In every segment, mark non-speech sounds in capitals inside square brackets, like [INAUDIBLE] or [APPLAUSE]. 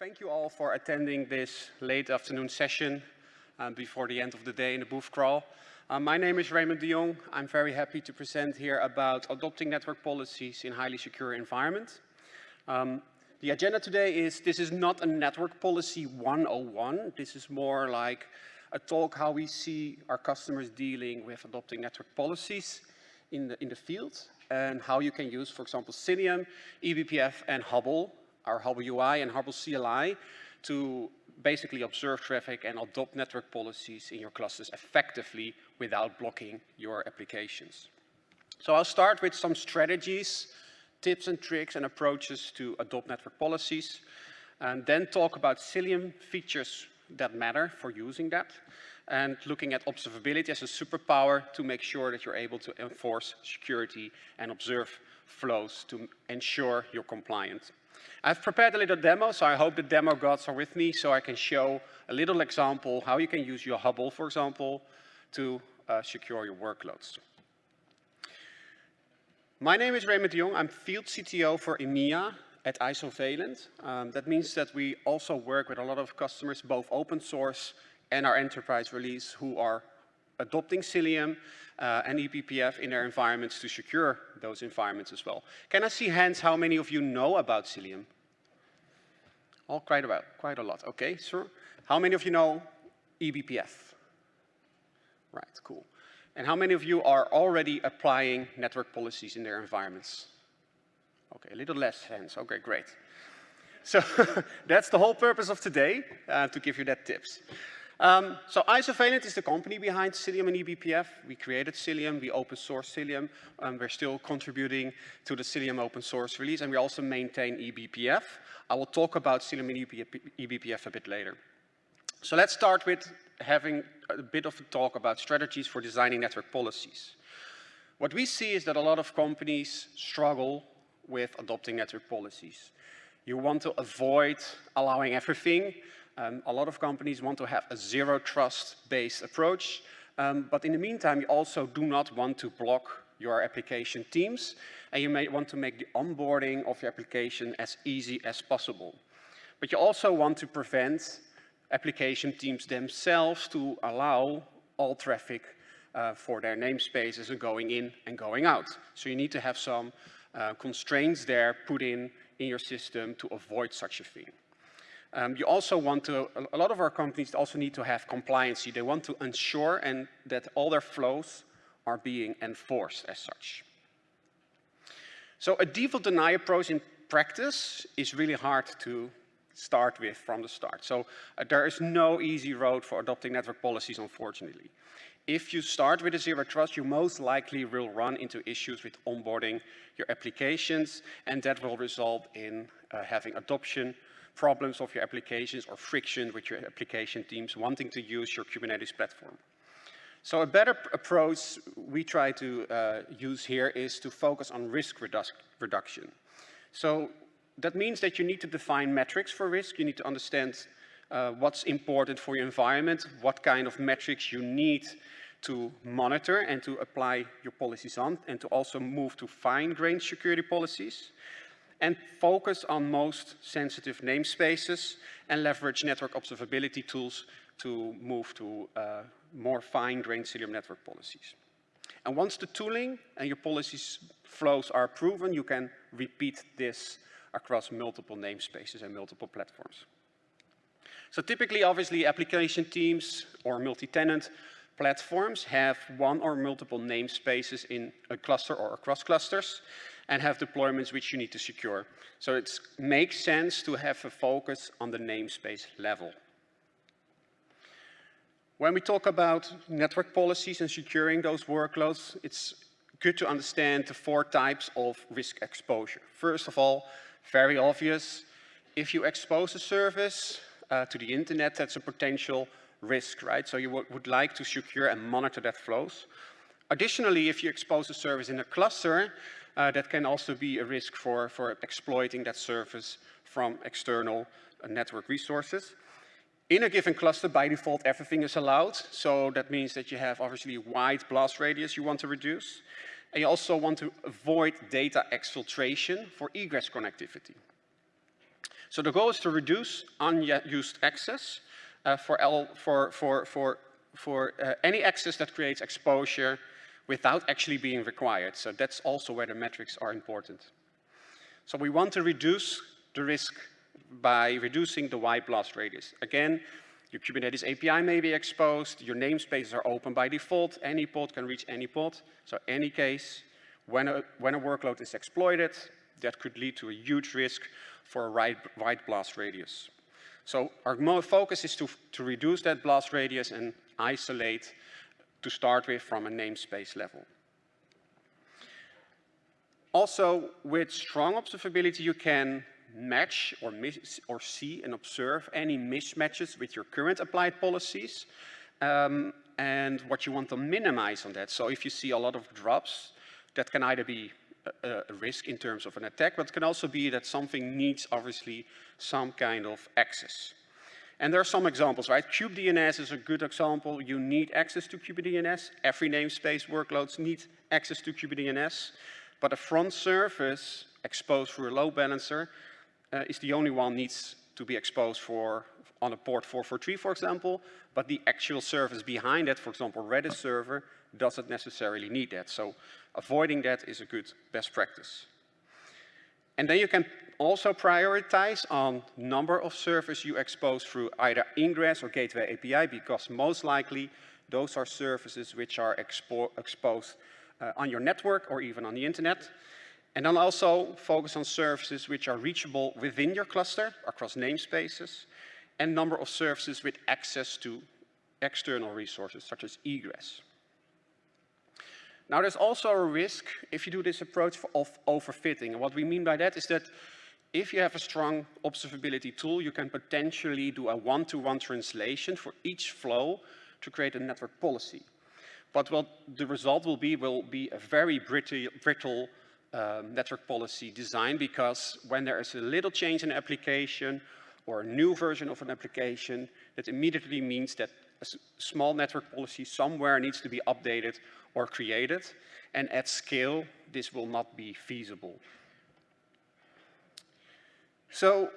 thank you all for attending this late afternoon session um, before the end of the day in the booth crawl. Um, my name is Raymond de Jong. I'm very happy to present here about adopting network policies in highly secure environments. Um, the agenda today is, this is not a network policy 101. This is more like a talk how we see our customers dealing with adopting network policies in the, in the field and how you can use, for example, Cilium, eBPF, and Hubble our Hubble UI and Hubble CLI to basically observe traffic and adopt network policies in your clusters effectively without blocking your applications. So I'll start with some strategies, tips and tricks and approaches to adopt network policies, and then talk about Cilium features that matter for using that, and looking at observability as a superpower to make sure that you're able to enforce security and observe flows to ensure you're compliant. I've prepared a little demo, so I hope the demo gods are with me so I can show a little example how you can use your Hubble, for example, to uh, secure your workloads. My name is Raymond Jong. I'm field CTO for EMEA at Isovalent. Um, that means that we also work with a lot of customers, both open source and our enterprise release, who are adopting Cilium uh, and eBPF in their environments to secure those environments as well. Can I see hands how many of you know about Cilium? All quite about, quite a lot. Okay, sure. How many of you know eBPF? Right, cool. And how many of you are already applying network policies in their environments? Okay, a little less hands. Okay, great. So [LAUGHS] that's the whole purpose of today, uh, to give you that tips. Um, so Isovalent is the company behind Cilium and eBPF. We created Cilium, we open source Cilium, and we're still contributing to the Cilium open source release, and we also maintain eBPF. I will talk about Cilium and eBPF a bit later. So let's start with having a bit of a talk about strategies for designing network policies. What we see is that a lot of companies struggle with adopting network policies. You want to avoid allowing everything, um, a lot of companies want to have a zero trust based approach, um, but in the meantime, you also do not want to block your application teams, and you may want to make the onboarding of your application as easy as possible. But you also want to prevent application teams themselves to allow all traffic uh, for their namespaces going in and going out. So you need to have some uh, constraints there put in in your system to avoid such a thing. Um, you also want to, a lot of our companies also need to have compliancy. They want to ensure and that all their flows are being enforced as such. So a default deny approach in practice is really hard to start with from the start. So uh, there is no easy road for adopting network policies, unfortunately. If you start with a zero trust, you most likely will run into issues with onboarding your applications, and that will result in uh, having adoption problems of your applications or friction with your application teams wanting to use your Kubernetes platform. So a better approach we try to uh, use here is to focus on risk redu reduction. So that means that you need to define metrics for risk. You need to understand uh, what's important for your environment, what kind of metrics you need to monitor and to apply your policies on, and to also move to fine-grained security policies and focus on most sensitive namespaces and leverage network observability tools to move to uh, more fine-grained Cilium network policies. And once the tooling and your policies flows are proven, you can repeat this across multiple namespaces and multiple platforms. So typically, obviously, application teams or multi-tenant platforms have one or multiple namespaces in a cluster or across clusters and have deployments which you need to secure. So it makes sense to have a focus on the namespace level. When we talk about network policies and securing those workloads, it's good to understand the four types of risk exposure. First of all, very obvious, if you expose a service uh, to the internet, that's a potential risk, right? So you would like to secure and monitor that flows. Additionally, if you expose a service in a cluster, uh, that can also be a risk for, for exploiting that service from external uh, network resources. In a given cluster, by default, everything is allowed. So that means that you have obviously a wide blast radius you want to reduce. And you also want to avoid data exfiltration for egress connectivity. So the goal is to reduce unused access uh, for, L, for, for, for, for uh, any access that creates exposure without actually being required. So that's also where the metrics are important. So we want to reduce the risk by reducing the wide blast radius. Again, your Kubernetes API may be exposed, your namespaces are open by default, any pod can reach any pod. So any case, when a, when a workload is exploited, that could lead to a huge risk for a wide, wide blast radius. So our focus is to, to reduce that blast radius and isolate to start with from a namespace level. Also, with strong observability, you can match or, or see and observe any mismatches with your current applied policies um, and what you want to minimize on that. So if you see a lot of drops, that can either be a, a risk in terms of an attack, but it can also be that something needs obviously some kind of access. And there are some examples, right? kubedns is a good example. You need access to kubedns. Every namespace workloads need access to kubedns. But a front service exposed through a load balancer uh, is the only one needs to be exposed for on a port 443, for example, but the actual service behind it, for example, Redis server, doesn't necessarily need that. So avoiding that is a good best practice. And then you can also prioritize on number of servers you expose through either ingress or gateway API, because most likely those are services which are expo exposed uh, on your network or even on the internet. And then also focus on services which are reachable within your cluster across namespaces and number of services with access to external resources such as egress. Now there's also a risk if you do this approach of overfitting. And what we mean by that is that if you have a strong observability tool, you can potentially do a one-to-one -one translation for each flow to create a network policy. But what the result will be will be a very brittle, um, network policy design because when there is a little change in an application or a new version of an application, that immediately means that a small network policy somewhere needs to be updated or created. And at scale, this will not be feasible. So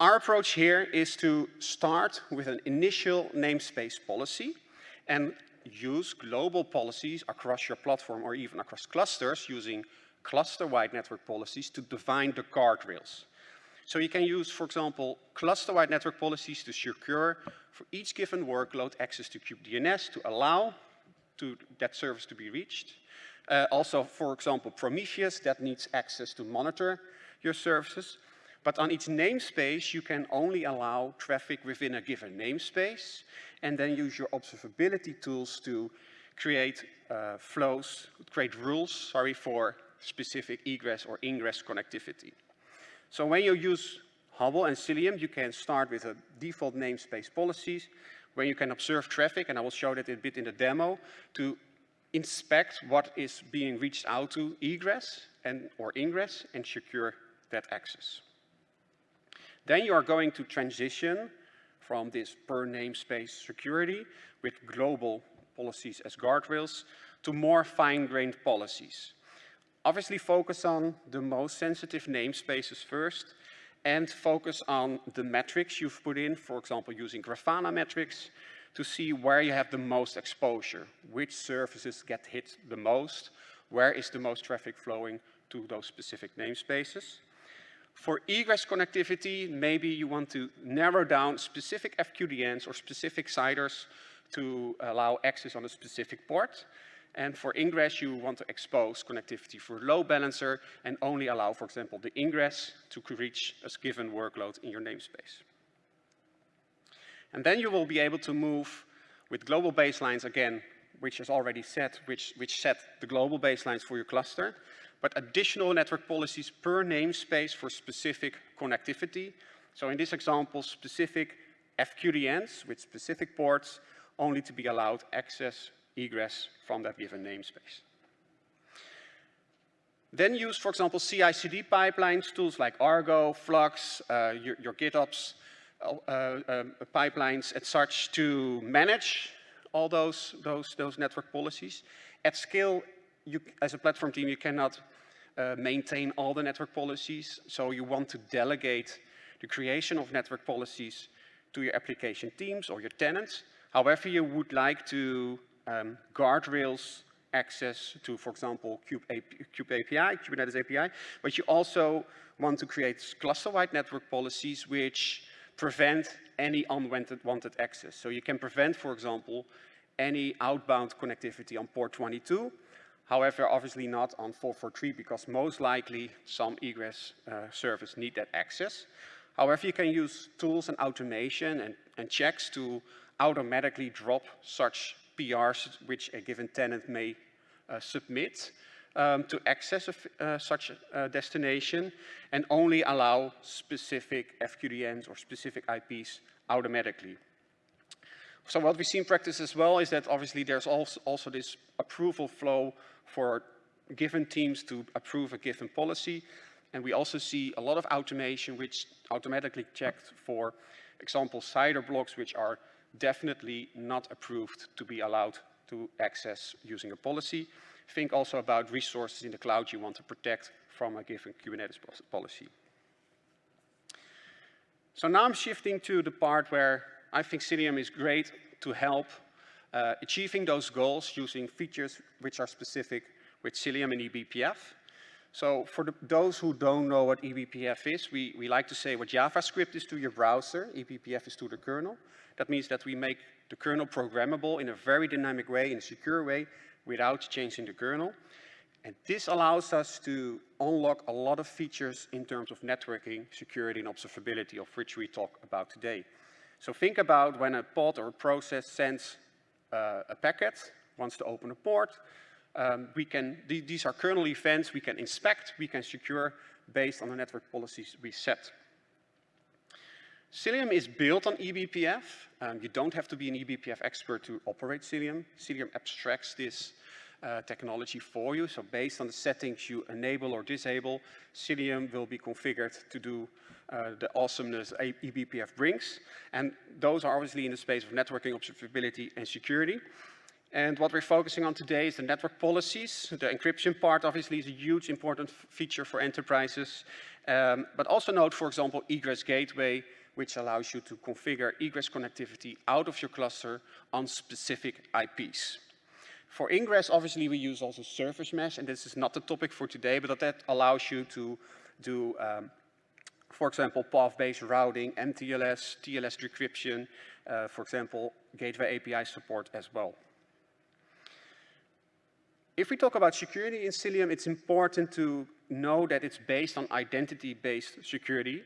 our approach here is to start with an initial namespace policy and use global policies across your platform or even across clusters using cluster-wide network policies to define the guardrails. So you can use, for example, cluster-wide network policies to secure for each given workload access to kubedns to allow to that service to be reached. Uh, also, for example, Prometheus that needs access to monitor your services. But on each namespace, you can only allow traffic within a given namespace and then use your observability tools to create uh, flows, create rules, sorry, for specific egress or ingress connectivity. So when you use Hubble and Cilium, you can start with a default namespace policies where you can observe traffic, and I will show that a bit in the demo, to inspect what is being reached out to egress and or ingress and secure that access. Then you are going to transition from this per namespace security with global policies as guardrails to more fine-grained policies. Obviously focus on the most sensitive namespaces first and focus on the metrics you've put in, for example, using Grafana metrics to see where you have the most exposure, which services get hit the most, where is the most traffic flowing to those specific namespaces. For egress connectivity, maybe you want to narrow down specific FQDNs or specific CIDRs to allow access on a specific port. And for ingress, you want to expose connectivity for load balancer and only allow, for example, the ingress to reach a given workload in your namespace. And then you will be able to move with global baselines again, which is already set, which, which set the global baselines for your cluster but additional network policies per namespace for specific connectivity. So in this example, specific FQDNs with specific ports only to be allowed access, egress from that given namespace. Then use, for example, CI/CD pipelines, tools like Argo, Flux, uh, your, your, GitOps uh, uh, pipelines, as such, to manage all those, those, those network policies. At scale, you, as a platform team, you cannot uh, maintain all the network policies. So you want to delegate the creation of network policies to your application teams or your tenants. However, you would like to um, guardrails access to, for example, Kube, Kube API, Kubernetes API, but you also want to create cluster-wide network policies which prevent any unwanted access. So you can prevent, for example, any outbound connectivity on port 22, however, obviously not on 443 because most likely some egress uh, service need that access. However, you can use tools and automation and, and checks to automatically drop such PRs which a given tenant may uh, submit um, to access a, uh, such a destination and only allow specific FQDNs or specific IPs automatically. So what we see in practice as well is that obviously there's also, also this approval flow for given teams to approve a given policy. And we also see a lot of automation which automatically checked for example CIDR blocks which are definitely not approved to be allowed to access using a policy. Think also about resources in the cloud you want to protect from a given Kubernetes policy. So now I'm shifting to the part where I think Cilium is great to help uh, achieving those goals using features which are specific with Cilium and eBPF. So for the, those who don't know what eBPF is, we, we like to say what JavaScript is to your browser, eBPF is to the kernel. That means that we make the kernel programmable in a very dynamic way, in a secure way, without changing the kernel. And this allows us to unlock a lot of features in terms of networking, security, and observability, of which we talk about today. So think about when a pod or a process sends uh, a packet, wants to open a port, um, we can, th these are kernel events we can inspect, we can secure based on the network policies we set. Cilium is built on eBPF. Um, you don't have to be an eBPF expert to operate Cilium. Cilium abstracts this uh, technology for you. So based on the settings you enable or disable, Cilium will be configured to do uh, the awesomeness eBPF brings. And those are obviously in the space of networking, observability, and security. And what we're focusing on today is the network policies. The encryption part obviously is a huge important feature for enterprises. Um, but also note, for example, egress gateway, which allows you to configure egress connectivity out of your cluster on specific IPs. For ingress, obviously, we use also service mesh, and this is not the topic for today, but that allows you to do, um, for example, path-based routing, MTLS, TLS decryption, uh, for example, gateway API support as well. If we talk about security in Cilium, it's important to know that it's based on identity-based security.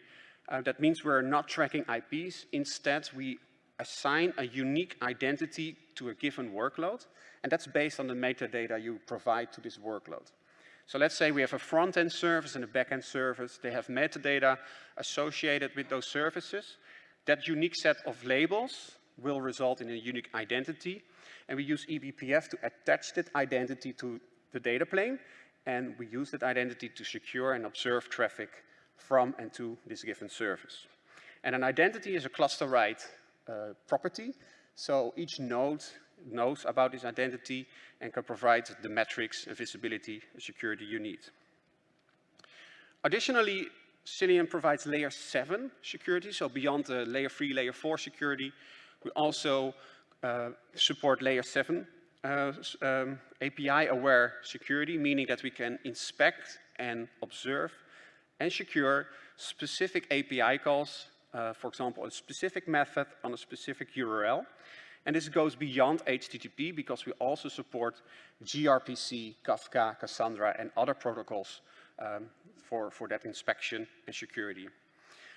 Uh, that means we're not tracking IPs. Instead, we assign a unique identity to a given workload, and that's based on the metadata you provide to this workload. So let's say we have a front-end service and a back-end service. They have metadata associated with those services. That unique set of labels will result in a unique identity, and we use eBPF to attach that identity to the data plane, and we use that identity to secure and observe traffic from and to this given service. And an identity is a cluster-wide uh, property, so each node knows about this identity and can provide the metrics and visibility and security you need. Additionally, Cilium provides layer 7 security, so beyond the layer 3, layer 4 security, we also uh, support layer 7 uh, um, API-aware security, meaning that we can inspect and observe and secure specific API calls, uh, for example, a specific method on a specific URL. And this goes beyond HTTP because we also support gRPC, Kafka, Cassandra, and other protocols um, for, for that inspection and security.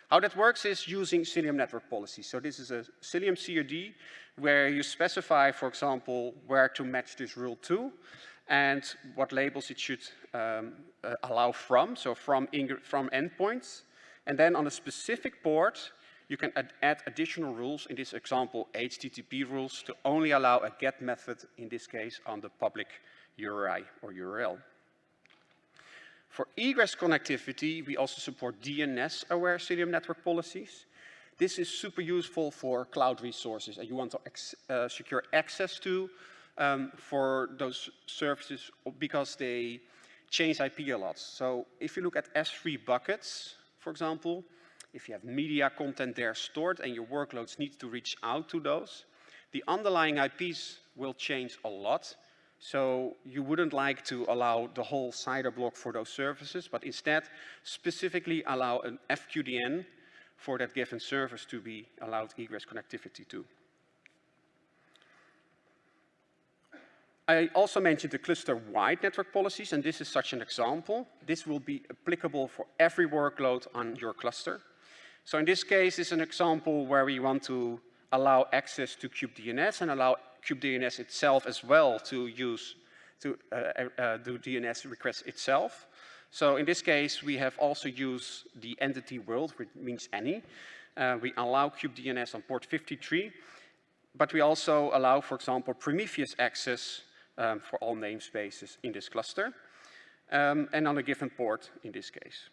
How that works is using Cilium network policy. So this is a Cilium CRD where you specify, for example, where to match this rule to and what labels it should um, uh, allow from, so from, from endpoints. And then on a specific port, you can add, add, additional rules, in this example, HTTP rules, to only allow a GET method, in this case, on the public URI or URL. For egress connectivity, we also support DNS-aware Cilium network policies. This is super useful for cloud resources and you want to uh, secure access to um, for those services because they, change IP a lot. So if you look at S3 buckets, for example, if you have media content there stored and your workloads need to reach out to those, the underlying IPs will change a lot. So you wouldn't like to allow the whole CIDR block for those services, but instead specifically allow an FQDN for that given service to be allowed egress connectivity to. I also mentioned the cluster-wide network policies, and this is such an example. This will be applicable for every workload on your cluster. So in this case, it's an example where we want to allow access to kubedns and allow kubedns itself as well to use to uh, uh, uh do DNS requests itself. So in this case, we have also used the entity world, which means any. Uh, we allow kubedns on port 53, but we also allow, for example, Prometheus access um, for all namespaces in this cluster, um, and on a given port in this case.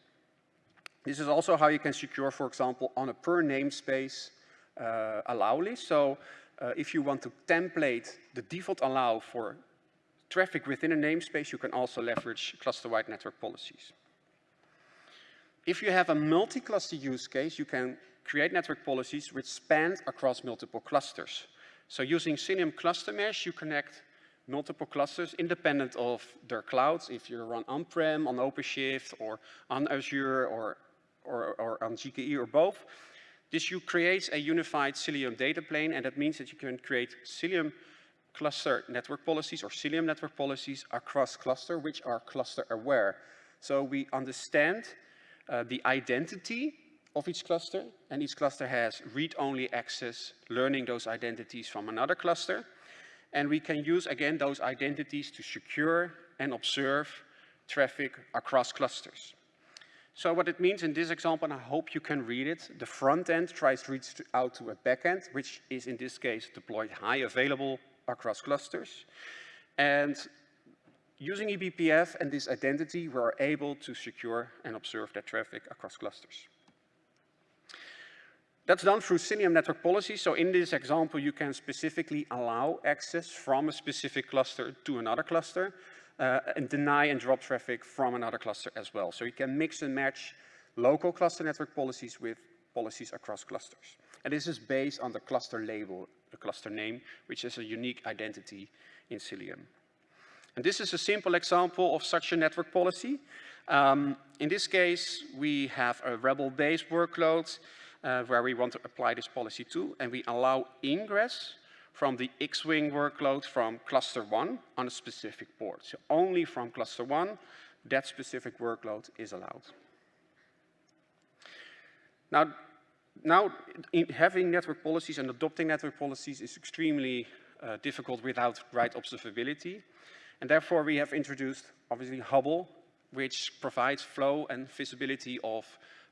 This is also how you can secure, for example, on a per namespace uh, allow list. So uh, if you want to template the default allow for traffic within a namespace, you can also leverage cluster-wide network policies. If you have a multi-cluster use case, you can create network policies which span across multiple clusters. So using Cilium Cluster Mesh, you connect multiple clusters independent of their clouds. If you run on-prem, on OpenShift, or on Azure, or, or, or on GKE, or both, this you creates a unified Cilium data plane, and that means that you can create Cilium cluster network policies or Cilium network policies across cluster, which are cluster aware. So we understand uh, the identity of each cluster, and each cluster has read-only access, learning those identities from another cluster. And we can use, again, those identities to secure and observe traffic across clusters. So what it means in this example, and I hope you can read it, the front end tries to reach out to a back end, which is in this case deployed high available across clusters. And using eBPF and this identity, we're able to secure and observe that traffic across clusters. That's done through Cilium network policy. So in this example, you can specifically allow access from a specific cluster to another cluster uh, and deny and drop traffic from another cluster as well. So you can mix and match local cluster network policies with policies across clusters. And this is based on the cluster label, the cluster name, which is a unique identity in Cilium. And this is a simple example of such a network policy. Um, in this case, we have a rebel-based workload uh, where we want to apply this policy to, and we allow ingress from the X-Wing workload from cluster one on a specific port. So only from cluster one, that specific workload is allowed. Now, now having network policies and adopting network policies is extremely uh, difficult without right observability. And therefore, we have introduced, obviously, Hubble, which provides flow and visibility of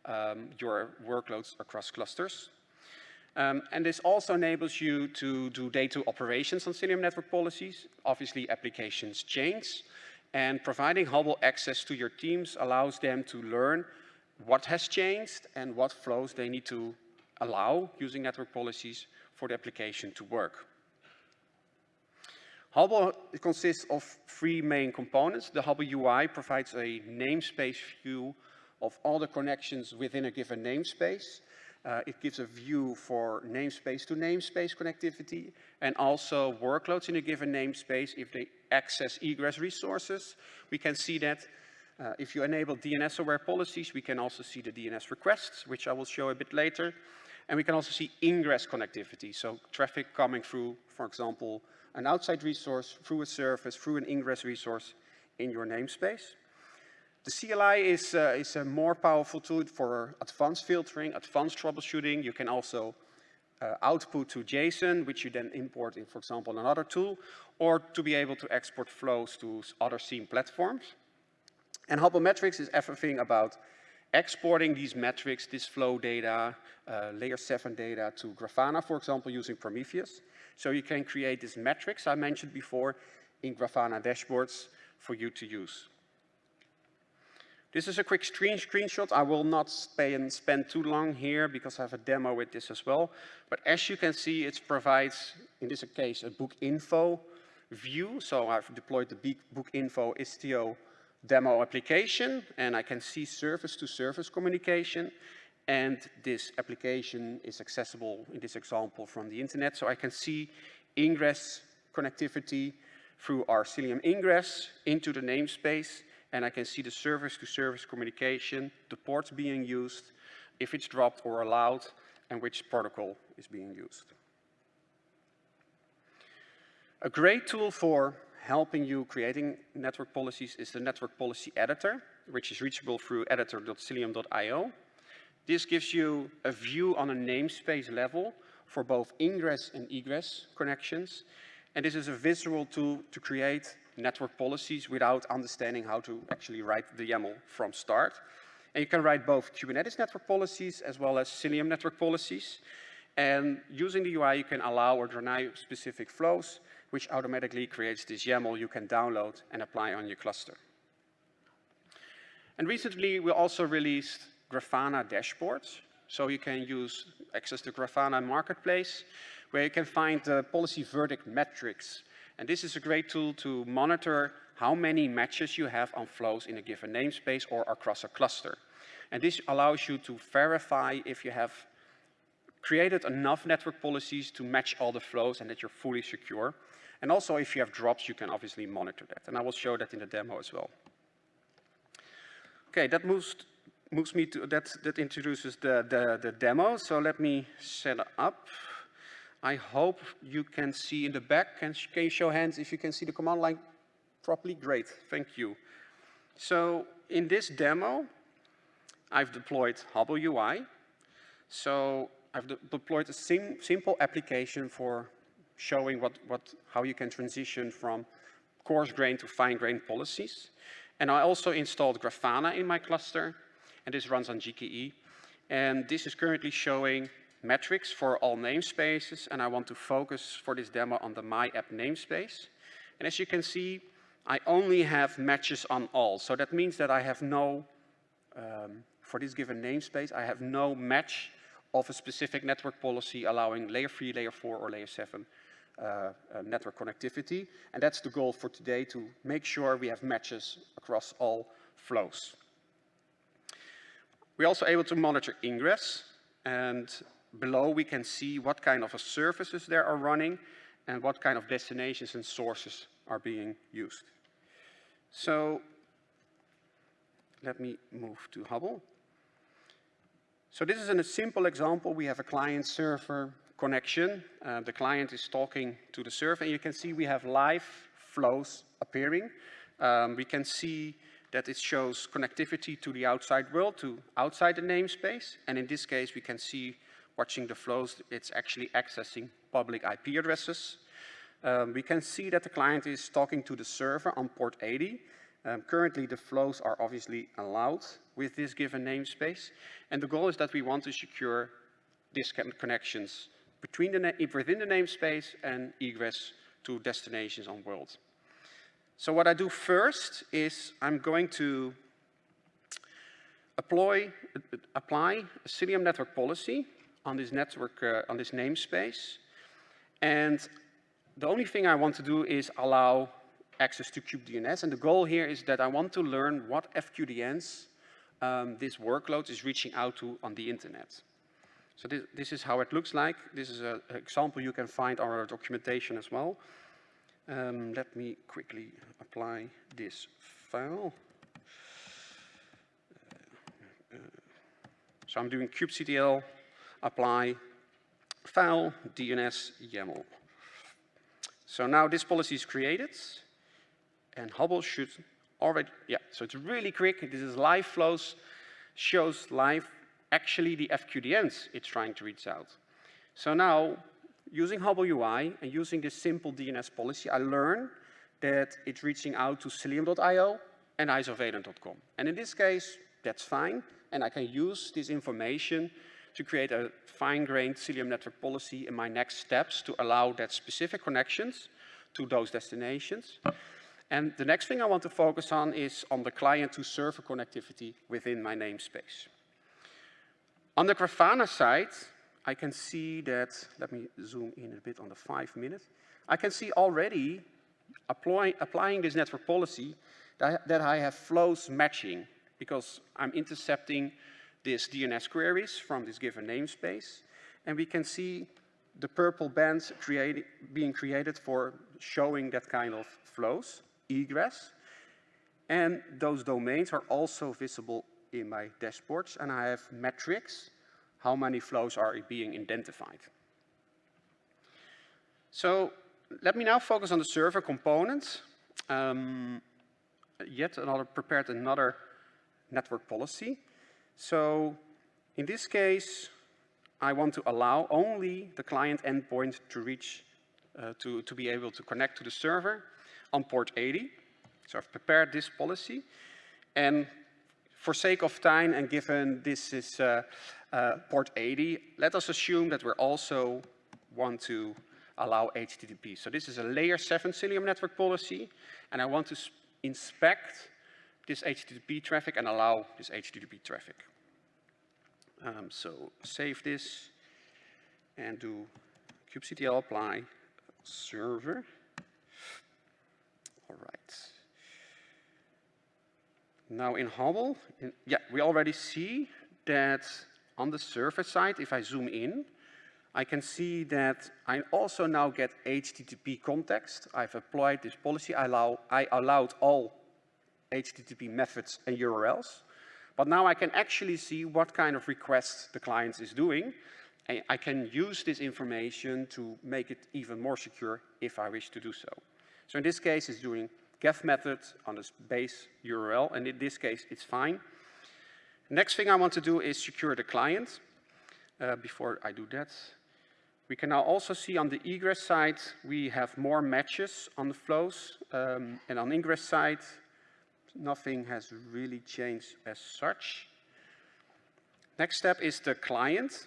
um, your workloads across clusters. Um, and this also enables you to do data operations on Cilium network policies. Obviously, applications change. And providing Hubble access to your teams allows them to learn what has changed and what flows they need to allow using network policies for the application to work. Hubble consists of three main components. The Hubble UI provides a namespace view of all the connections within a given namespace. Uh, it gives a view for namespace to namespace connectivity and also workloads in a given namespace if they access egress resources. We can see that uh, if you enable DNS-aware policies, we can also see the DNS requests, which I will show a bit later. And we can also see ingress connectivity, so traffic coming through, for example, an outside resource, through a service, through an ingress resource in your namespace. The CLI is, uh, is a more powerful tool for advanced filtering, advanced troubleshooting. You can also uh, output to JSON, which you then import in, for example, another tool, or to be able to export flows to other SIEM platforms. And Hubble Metrics is everything about exporting these metrics, this flow data, uh, layer 7 data to Grafana, for example, using Prometheus. So you can create these metrics I mentioned before in Grafana dashboards for you to use. This is a quick screen screenshot. I will not spend too long here because I have a demo with this as well. But as you can see, it provides, in this case, a book info view. So I've deployed the book info Istio demo application, and I can see service-to-service -service communication. And this application is accessible in this example from the internet. So I can see ingress connectivity through our Cilium ingress into the namespace, and I can see the service-to-service -service communication, the ports being used, if it's dropped or allowed, and which protocol is being used. A great tool for helping you creating network policies is the network policy editor, which is reachable through editor.cilium.io. This gives you a view on a namespace level for both ingress and egress connections. And this is a visual tool to create network policies without understanding how to actually write the YAML from start. And you can write both Kubernetes network policies as well as Cilium network policies. And using the UI, you can allow or deny specific flows, which automatically creates this YAML you can download and apply on your cluster. And recently, we also released Grafana dashboards. So you can use access to Grafana Marketplace, where you can find the policy verdict metrics. And this is a great tool to monitor how many matches you have on flows in a given namespace or across a cluster. And this allows you to verify if you have created enough network policies to match all the flows and that you're fully secure. And also if you have drops, you can obviously monitor that. And I will show that in the demo as well. Okay, that moves moves me to, that, that introduces the, the, the demo. So let me set up. I hope you can see in the back. Can, can you show hands if you can see the command line properly? Great, thank you. So in this demo, I've deployed Hubble UI. So I've de deployed a sim simple application for showing what, what, how you can transition from coarse grain to fine grain policies. And I also installed Grafana in my cluster and this runs on GKE. And this is currently showing metrics for all namespaces, and I want to focus for this demo on the My App namespace. And as you can see, I only have matches on all. So that means that I have no, um, for this given namespace, I have no match of a specific network policy allowing layer 3, layer 4, or layer 7 uh, uh, network connectivity. And that's the goal for today, to make sure we have matches across all flows. We're also able to monitor ingress, and below we can see what kind of services there are running and what kind of destinations and sources are being used. So let me move to Hubble. So this is a simple example. We have a client-server connection. Uh, the client is talking to the server, and you can see we have live flows appearing. Um, we can see that it shows connectivity to the outside world, to outside the namespace. And in this case, we can see watching the flows, it's actually accessing public IP addresses. Um, we can see that the client is talking to the server on port 80. Um, currently, the flows are obviously allowed with this given namespace. And the goal is that we want to secure these connections between the within the namespace and egress to destinations on world. So what I do first is I'm going to apply, apply a Cilium network policy on this network, uh, on this namespace. And the only thing I want to do is allow access to kubedns. And the goal here is that I want to learn what FQDNs um, this workload is reaching out to on the internet. So this, this is how it looks like. This is an example you can find on our documentation as well. Um, let me quickly apply this file. Uh, uh, so I'm doing kubectl apply file DNS YAML. So now this policy is created and Hubble should already, yeah, so it's really quick. This is live flows, shows live actually the FQDNs it's trying to reach out. So now using Hubble UI and using this simple DNS policy, I learn that it's reaching out to Cilium.io and isovalent.com. And in this case, that's fine. And I can use this information to create a fine-grained Cilium network policy in my next steps to allow that specific connections to those destinations. And the next thing I want to focus on is on the client-to-server connectivity within my namespace. On the Grafana side, I can see that, let me zoom in a bit on the five minutes. I can see already apply, applying this network policy that that I have flows matching because I'm intercepting these DNS queries from this given namespace. And we can see the purple bands create, being created for showing that kind of flows, egress. And those domains are also visible in my dashboards. And I have metrics, how many flows are being identified. So let me now focus on the server component. Um, yet another prepared another network policy. So in this case, I want to allow only the client endpoint to reach, uh, to, to be able to connect to the server on port 80. So I've prepared this policy. And for sake of time and given this is uh, uh, port 80, let us assume that we also want to allow HTTP. So this is a layer 7 Cilium network policy, and I want to inspect this HTTP traffic and allow this HTTP traffic. Um, so save this and do kubectl apply server. All right. Now in Hubble, in, yeah, we already see that on the server side, if I zoom in, I can see that I also now get HTTP context. I've applied this policy. I, allow, I allowed all HTTP methods and URLs. But now I can actually see what kind of requests the client is doing. And I can use this information to make it even more secure if I wish to do so. So in this case, it's doing get method on this base URL, and in this case, it's fine. Next thing I want to do is secure the client. Uh, before I do that, we can now also see on the egress side, we have more matches on the flows. Um, and on ingress side, nothing has really changed as such. Next step is the client.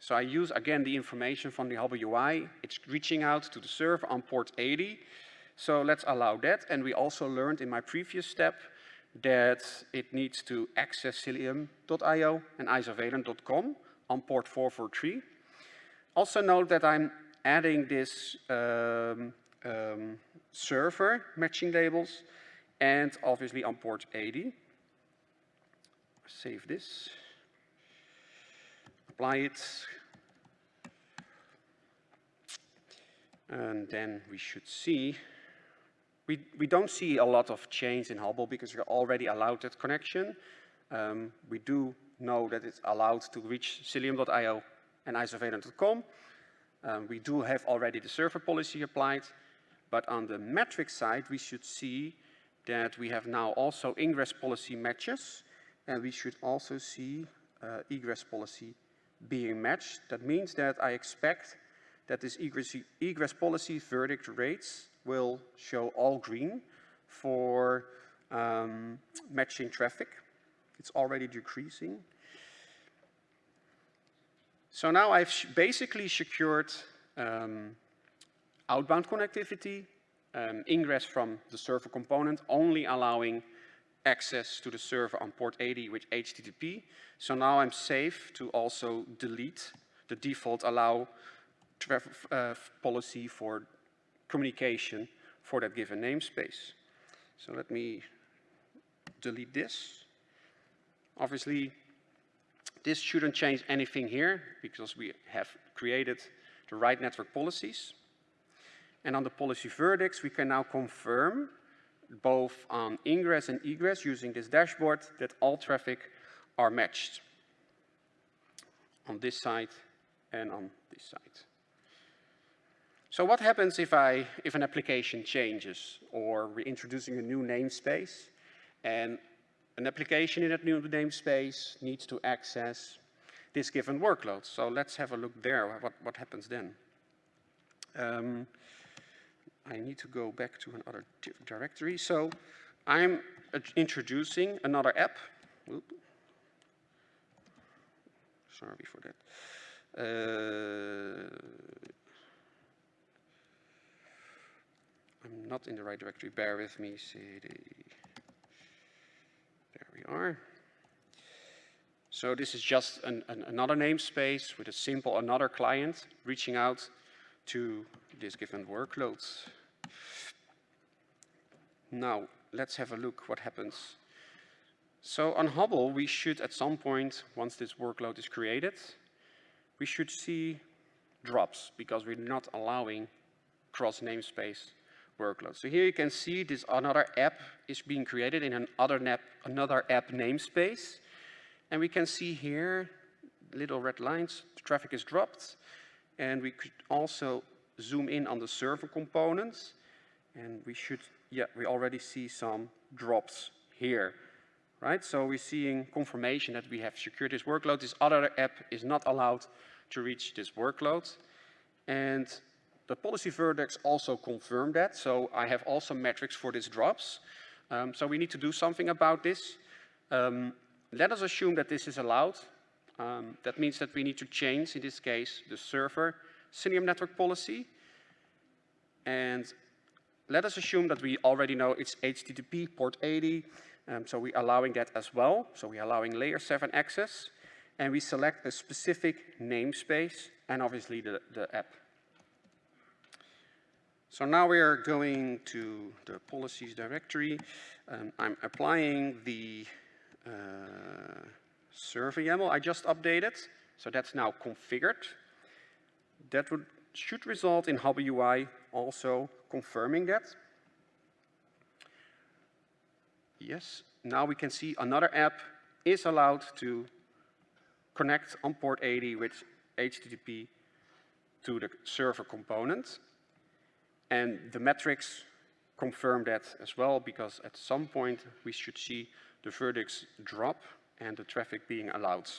So I use, again, the information from the Hubble UI. It's reaching out to the server on port 80. So let's allow that. And we also learned in my previous step that it needs to access cilium.io and isovalent.com on port 443. Also note that I'm adding this um, um, server matching labels and obviously on port 80. Save this. Apply it. And then we should see, we, we don't see a lot of change in Hubble because we already allowed that connection. Um, we do know that it's allowed to reach cilium.io and isovalent.com. Um, we do have already the server policy applied, but on the metric side, we should see that we have now also ingress policy matches, and we should also see uh, egress policy being matched. That means that I expect that this egress, egress policy verdict rates will show all green for um, matching traffic. It's already decreasing. So now I've basically secured um, outbound connectivity, um, ingress from the server component, only allowing access to the server on port 80 with HTTP. So now I'm safe to also delete the default allow uh, policy for communication for that given namespace. So let me delete this. Obviously, this shouldn't change anything here because we have created the right network policies. And on the policy verdicts, we can now confirm both on ingress and egress using this dashboard that all traffic are matched on this side and on this side. So what happens if, I, if an application changes or we're introducing a new namespace and an application in that new namespace needs to access this given workload. So let's have a look there, what, what happens then. Um, I need to go back to another directory. So I'm introducing another app. Oop. Sorry for that. Uh, I'm not in the right directory. Bear with me. CD we are. So this is just an, an, another namespace with a simple another client reaching out to these given workloads. Now, let's have a look what happens. So on Hubble, we should at some point, once this workload is created, we should see drops because we're not allowing cross namespace workloads. So here you can see this another app is being created in another app, another app namespace. And we can see here little red lines, the traffic is dropped. And we could also zoom in on the server components. And we should, yeah, we already see some drops here, right? So we're seeing confirmation that we have secured this workload. This other app is not allowed to reach this workload. And the policy verdicts also confirm that. So I have also metrics for these drops. Um, so we need to do something about this. Um, let us assume that this is allowed. Um, that means that we need to change, in this case, the server Cilium network policy. And let us assume that we already know it's HTTP port 80, um, so we're allowing that as well. So we're allowing layer 7 access, and we select a specific namespace and obviously the, the app. So now we are going to the policies directory. Um, I'm applying the uh, server YAML I just updated. So that's now configured. That would, should result in Hubble UI also confirming that. Yes, now we can see another app is allowed to connect on port 80 with HTTP to the server component. And the metrics confirm that as well, because at some point we should see the verdicts drop and the traffic being allowed.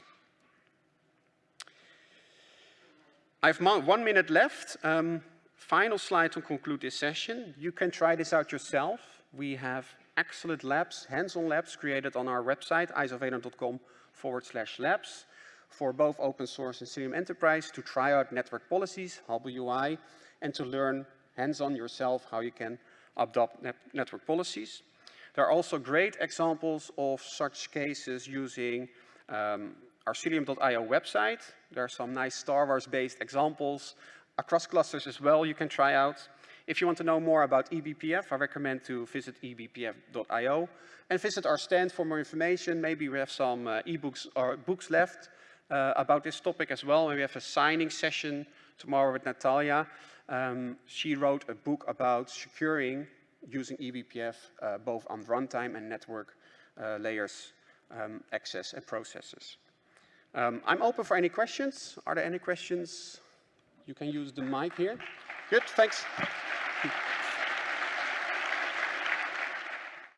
I have one minute left. Um, final slide to conclude this session. You can try this out yourself. We have excellent labs, hands-on labs created on our website, isovalent.com forward slash labs for both open source and Cilium Enterprise to try out network policies, Hubble UI, and to learn hands-on yourself how you can adopt net network policies. There are also great examples of such cases using um, our Cilium.io website. There are some nice Star Wars-based examples across clusters as well you can try out. If you want to know more about eBPF, I recommend to visit ebpf.io and visit our stand for more information. Maybe we have some uh, ebooks or books left uh, about this topic as well. And we have a signing session tomorrow with Natalia. Um, she wrote a book about securing using eBPF uh, both on runtime and network uh, layers um, access and processes. Um, I'm open for any questions. Are there any questions? You can use the mic here. Good, thanks. [LAUGHS]